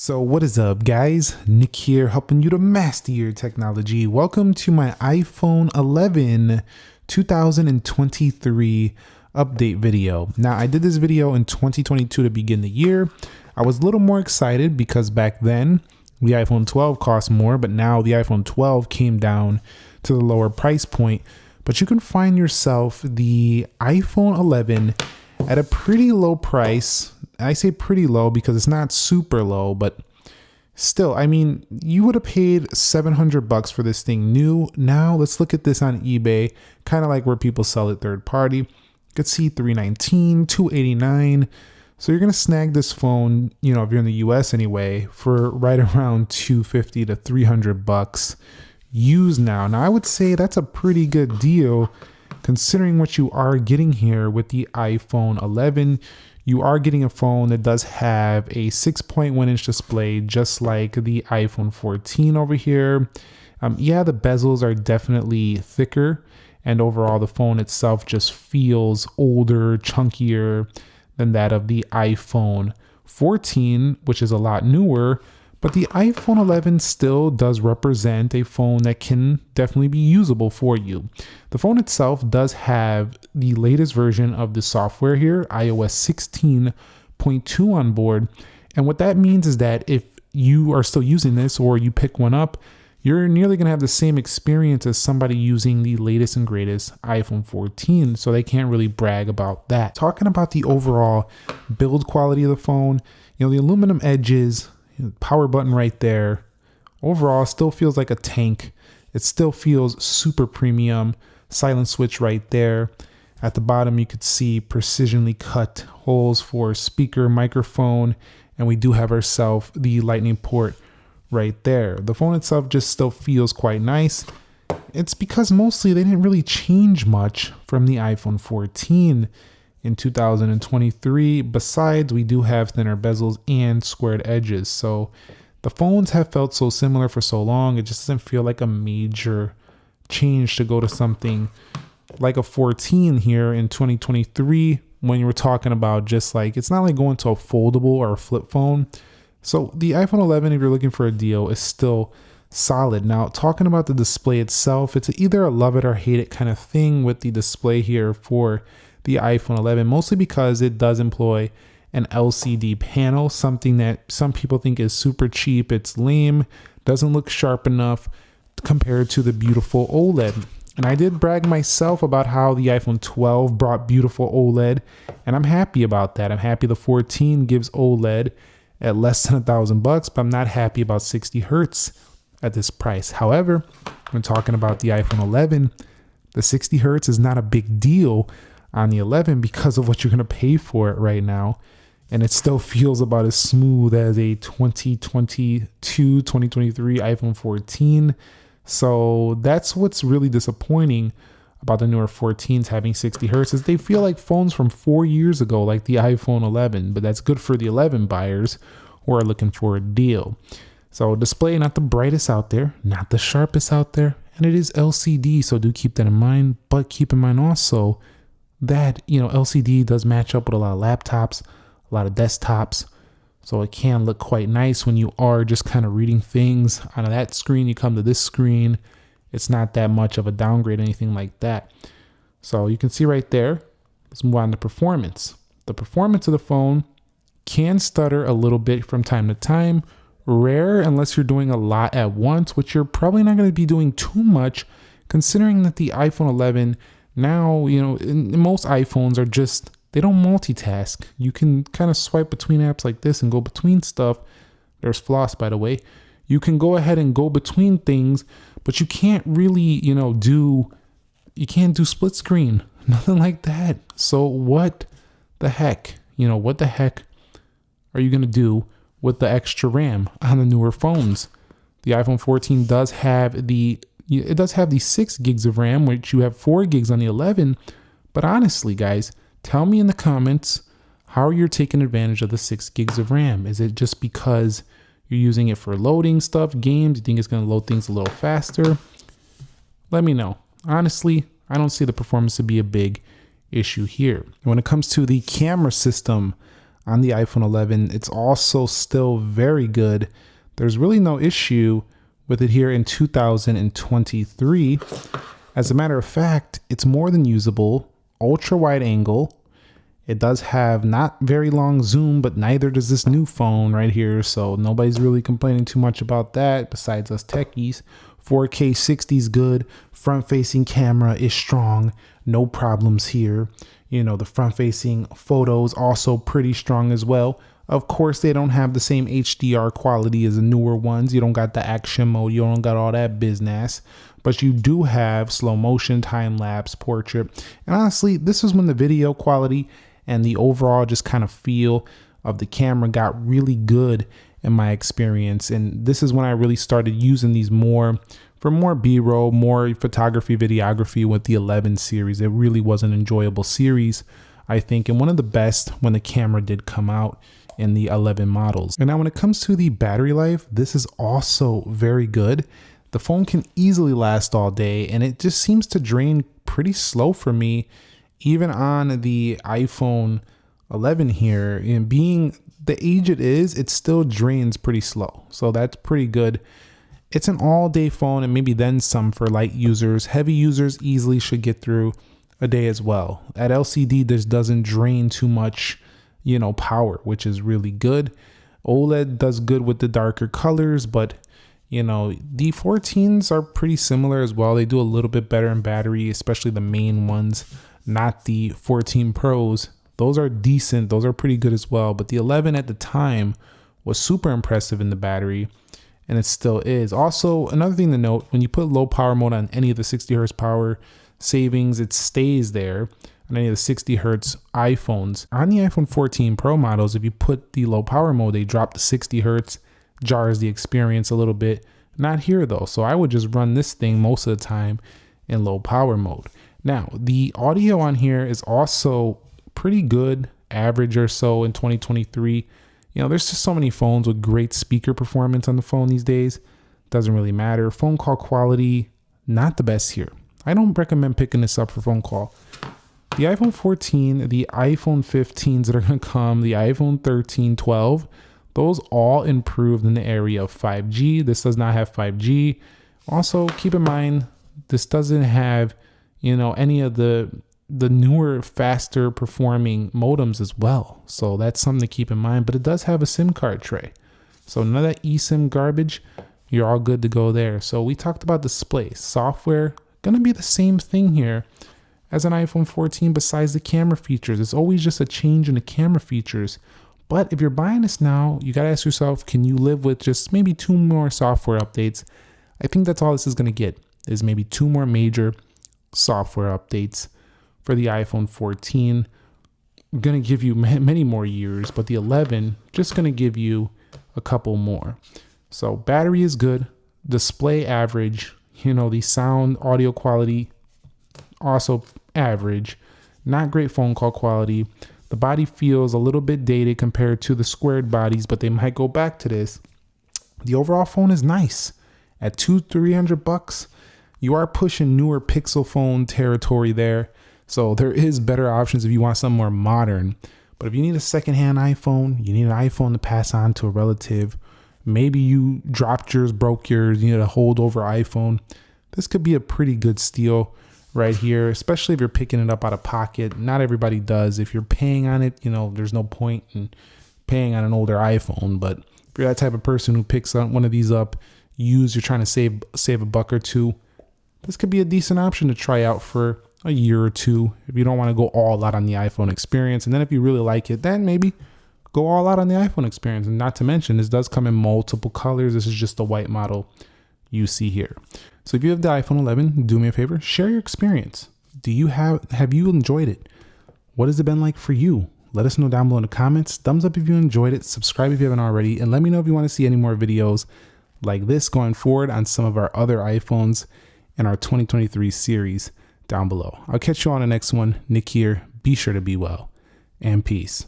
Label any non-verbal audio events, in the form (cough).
So what is up guys? Nick here helping you to master your technology. Welcome to my iPhone 11 2023 update video. Now I did this video in 2022 to begin the year. I was a little more excited because back then the iPhone 12 cost more, but now the iPhone 12 came down to the lower price point. But you can find yourself the iPhone 11 at a pretty low price I say pretty low because it's not super low, but still, I mean, you would have paid 700 bucks for this thing new. Now let's look at this on eBay, kind of like where people sell it third party. You could see 319, 289. So you're going to snag this phone, you know, if you're in the US anyway, for right (laughs) around 250 to 300 bucks used now. Now I would say that's a pretty good deal considering what you are getting here with the iPhone 11 you are getting a phone that does have a 6.1 inch display, just like the iPhone 14 over here. Um, yeah, the bezels are definitely thicker, and overall, the phone itself just feels older, chunkier than that of the iPhone 14, which is a lot newer. But the iPhone 11 still does represent a phone that can definitely be usable for you. The phone itself does have the latest version of the software here, iOS 16.2 on board. And what that means is that if you are still using this or you pick one up, you're nearly going to have the same experience as somebody using the latest and greatest iPhone 14, so they can't really brag about that. Talking about the overall build quality of the phone, you know, the aluminum edges, power button right there. Overall, still feels like a tank. It still feels super premium. Silent switch right there. At the bottom, you could see precisionally cut holes for speaker, microphone, and we do have ourselves the lightning port right there. The phone itself just still feels quite nice. It's because mostly they didn't really change much from the iPhone 14 in 2023. Besides, we do have thinner bezels and squared edges. So the phones have felt so similar for so long, it just doesn't feel like a major change to go to something like a 14 here in 2023 when you were talking about just like it's not like going to a foldable or a flip phone. So the iPhone 11, if you're looking for a deal, is still solid. Now, talking about the display itself, it's either a love it or hate it kind of thing with the display here for the iPhone 11, mostly because it does employ an LCD panel, something that some people think is super cheap. It's lame, doesn't look sharp enough compared to the beautiful OLED. And I did brag myself about how the iPhone 12 brought beautiful OLED, and I'm happy about that. I'm happy the 14 gives OLED at less than a thousand bucks, but I'm not happy about 60 hertz at this price. However, when talking about the iPhone 11, the 60 hertz is not a big deal on the 11 because of what you're going to pay for it right now. And it still feels about as smooth as a 2022, 2023 iPhone 14. So that's what's really disappointing about the newer 14s having 60 hertz is they feel like phones from four years ago, like the iPhone 11. But that's good for the 11 buyers who are looking for a deal. So display not the brightest out there, not the sharpest out there, and it is LCD, so do keep that in mind. But keep in mind also that you know LCD does match up with a lot of laptops, a lot of desktops. So it can look quite nice when you are just kind of reading things on that screen. You come to this screen, it's not that much of a downgrade, anything like that. So you can see right there. Let's move on to performance. The performance of the phone can stutter a little bit from time to time. Rare unless you're doing a lot at once, which you're probably not going to be doing too much, considering that the iPhone 11 now, you know, most iPhones are just, they don't multitask. You can kind of swipe between apps like this and go between stuff. There's floss, by the way. You can go ahead and go between things, but you can't really, you know, do, you can't do split screen. (laughs) Nothing like that. So what the heck? You know, what the heck are you going to do with the extra RAM on the newer phones? The iPhone 14 does have the it does have the 6 gigs of RAM, which you have 4 gigs on the 11. But honestly, guys, tell me in the comments how you're taking advantage of the 6 gigs of RAM. Is it just because you're using it for loading stuff, games? You think it's going to load things a little faster? Let me know. Honestly, I don't see the performance to be a big issue here. When it comes to the camera system on the iPhone 11. It's also still very good. There's really no issue with it here in 2023. As a matter of fact, it's more than usable, ultra wide angle. It does have not very long zoom, but neither does this new phone right here. So nobody's really complaining too much about that besides us techies. 4K 60 is good. Front facing camera is strong. No problems here. You know, the front facing photos also pretty strong as well. Of course, they don't have the same HDR quality as the newer ones. You don't got the action mode. You don't got all that business. But you do have slow motion, time lapse, portrait. And honestly, this is when the video quality and the overall just kind of feel of the camera got really good in my experience. And this is when I really started using these more for more b-roll more photography videography with the 11 series it really was an enjoyable series i think and one of the best when the camera did come out in the 11 models. And now when it comes to the battery life this is also very good. The phone can easily last all day and it just seems to drain pretty slow for me even on the iphone 11 here. And being the age it is it still drains pretty slow. So that's pretty good. It's an all day phone and maybe then some for light users. Heavy users easily should get through a day as well. At LCD, this doesn't drain too much, you know, power, which is really good. OLED does good with the darker colors, but you know, the 14s are pretty similar as well. They do a little bit better in battery, especially the main ones, not the 14 Pros. Those are decent, those are pretty good as well. But the 11 at the time was super impressive in the battery and it still is. Also, another thing to note, when you put low power mode on any of the 60 hertz power savings, it stays there on any of the 60 hertz iPhones. On the iPhone 14 Pro models, if you put the low power mode, they drop to 60 hertz, jars the experience a little bit. Not here though, so I would just run this thing most of the time in low power mode. Now, the audio on here is also pretty good, average or so in 2023. You know, there's just so many phones with great speaker performance on the phone these days. Doesn't really matter. Phone call quality, not the best here. I don't recommend picking this up for phone call. The iPhone 14, the iPhone 15s that are going to come, the iPhone 13, 12, those all improved in the area of 5G. This does not have 5G. Also, keep in mind, this doesn't have, you know, any of the the newer, faster performing modems as well. So that's something to keep in mind. But it does have a SIM card tray. So none of that eSIM garbage, you're all good to go there. So we talked about display. Software, gonna be the same thing here as an iPhone 14 besides the camera features. It's always just a change in the camera features. But if you're buying this now, you gotta ask yourself, can you live with just maybe two more software updates? I think that's all this is gonna get, is maybe two more major software updates for the iPhone 14. I'm to give you (laughs) many more years, but the 11 just to give you a couple more. So battery is good, display average, you know, the sound audio quality also average, not great phone call quality. The body feels a little bit dated compared to the squared bodies, but they might go back to this. The overall phone is nice. At two, 300 bucks, you are pushing newer Pixel phone territory there. So there is better options if you want something more modern. But if you need a secondhand iPhone, you need an iPhone to pass on to a relative. Maybe you dropped yours, broke yours, you need a holdover iPhone. This could be a pretty good steal right here, especially if you're picking it up out of pocket. Not everybody does. If you're paying on it, you know, there's no point in paying on an older iPhone. But if you're that type of person who picks one of these up, use, you're trying to save save a buck or two, this could be a decent option to try out for a year or two if you don't want to go all out on the iPhone experience. And then if you really like it, then maybe go all out on the iPhone experience. And not to mention, this does come in multiple colors. This is just the white model you see here. So if you have the iPhone 11, do me a favor, share your experience. Do you have have you enjoyed it? What has it been like for you? Let us know down below in the comments. Thumbs up if you enjoyed it. Subscribe if you haven't already. And let me know if you want to see any more videos like this going forward on some of our other iPhones in our 2023 series down below. I'll catch you on the next one. Nick here. Be sure to be well and peace.